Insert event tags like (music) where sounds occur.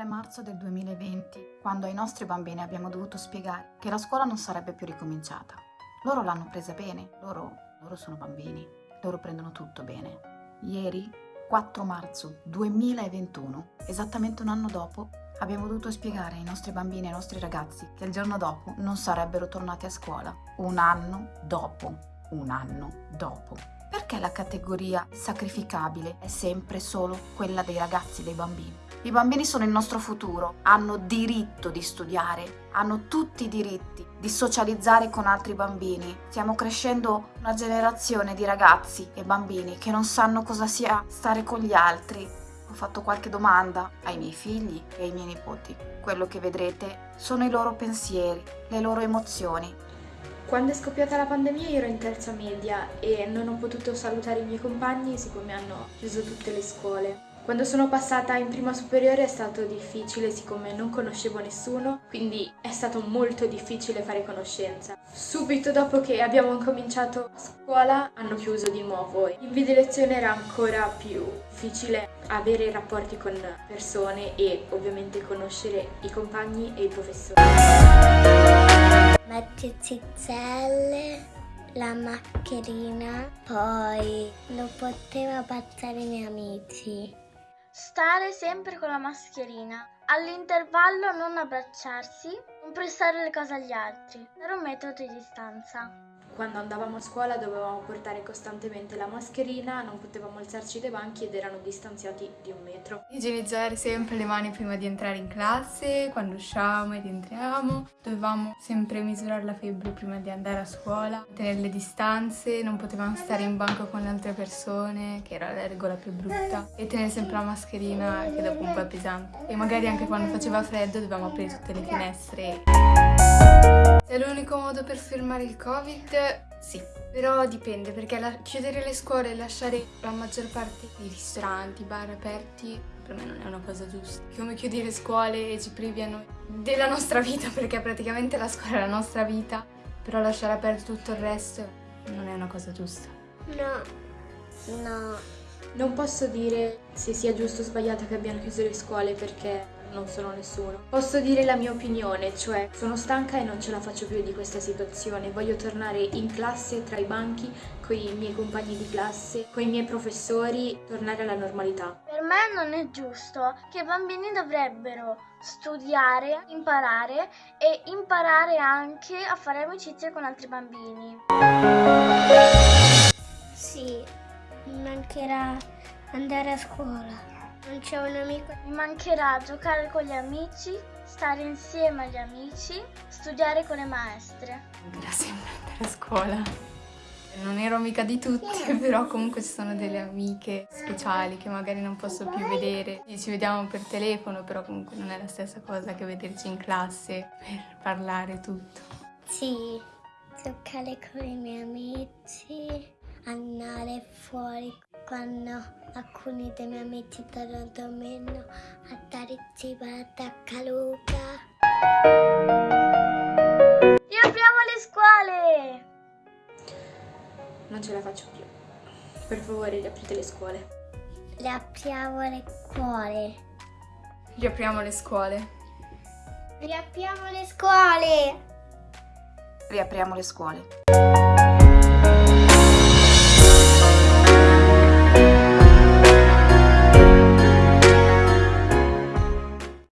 3 marzo del 2020, quando ai nostri bambini abbiamo dovuto spiegare che la scuola non sarebbe più ricominciata. Loro l'hanno presa bene, loro, loro sono bambini, loro prendono tutto bene. Ieri, 4 marzo 2021, esattamente un anno dopo, abbiamo dovuto spiegare ai nostri bambini e ai nostri ragazzi che il giorno dopo non sarebbero tornati a scuola. Un anno dopo, un anno dopo. Perché la categoria sacrificabile è sempre solo quella dei ragazzi, dei bambini? I bambini sono il nostro futuro, hanno diritto di studiare, hanno tutti i diritti di socializzare con altri bambini. Stiamo crescendo una generazione di ragazzi e bambini che non sanno cosa sia stare con gli altri. Ho fatto qualche domanda ai miei figli e ai miei nipoti. Quello che vedrete sono i loro pensieri, le loro emozioni. Quando è scoppiata la pandemia io ero in terza media e non ho potuto salutare i miei compagni siccome hanno chiuso tutte le scuole. Quando sono passata in prima superiore è stato difficile siccome non conoscevo nessuno, quindi è stato molto difficile fare conoscenza. Subito dopo che abbiamo cominciato scuola hanno chiuso di nuovo. In video lezione era ancora più difficile avere rapporti con persone e ovviamente conoscere i compagni e i professori. Metti zizzelle, la mascherina, poi non potevo passare i miei amici. Stare sempre con la mascherina. All'intervallo non abbracciarsi, non prestare le cose agli altri. Era un metodo di distanza quando andavamo a scuola dovevamo portare costantemente la mascherina, non potevamo alzarci dai banchi ed erano distanziati di un metro. Igienizzare sempre le mani prima di entrare in classe, quando usciamo ed entriamo. Dovevamo sempre misurare la febbre prima di andare a scuola, tenere le distanze, non potevamo stare in banco con le altre persone, che era la regola più brutta, e tenere sempre la mascherina che dopo un po' è pesante. E magari anche quando faceva freddo dovevamo aprire tutte le finestre. È l'unico modo per fermare il covid sì, però dipende perché la, chiudere le scuole e lasciare la maggior parte dei ristoranti, bar aperti per me non è una cosa giusta. Come chiudere le scuole e ci privi della nostra vita (laughs) perché praticamente la scuola è la nostra vita, però lasciare aperto tutto il resto non è una cosa giusta. No, no. Non posso dire se sia giusto o sbagliato che abbiano chiuso le scuole perché non sono nessuno. Posso dire la mia opinione, cioè sono stanca e non ce la faccio più di questa situazione, voglio tornare in classe tra i banchi con i miei compagni di classe, con i miei professori, tornare alla normalità. Per me non è giusto che i bambini dovrebbero studiare, imparare e imparare anche a fare amicizia con altri bambini. Mancherà andare a scuola. Non c'è un amico. Mi mancherà giocare con gli amici, stare insieme agli amici, studiare con le maestre. Mi sempre andare a scuola. Non ero amica di tutti, (laughs) però comunque ci sono delle amiche speciali che magari non posso più vedere. Ci vediamo per telefono, però comunque non è la stessa cosa che vederci in classe per parlare tutto. Sì, giocare con i miei amici, andare fuori quando alcuni dei miei amici tornano meno a dare cibo a Taccaluca. Riapriamo le scuole! Non ce la faccio più. Per favore, riaprite le scuole. Riapriamo le scuole. Riapriamo le scuole. Riapriamo le scuole. Riapriamo le scuole.